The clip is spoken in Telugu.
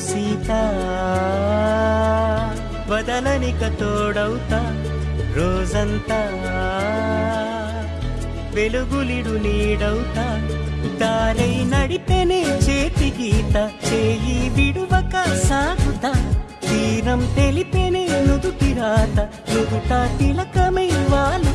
సీత. వదలనిక తోడవుతా రోజంతా. వెలుగులిడు నీడవుతా. దారై నడిపెనే చేతి గీత. చేయి విడువక సాగుతా. తీరం తెలిపెనే నుదుటి రాత. నుదుట తిలకమై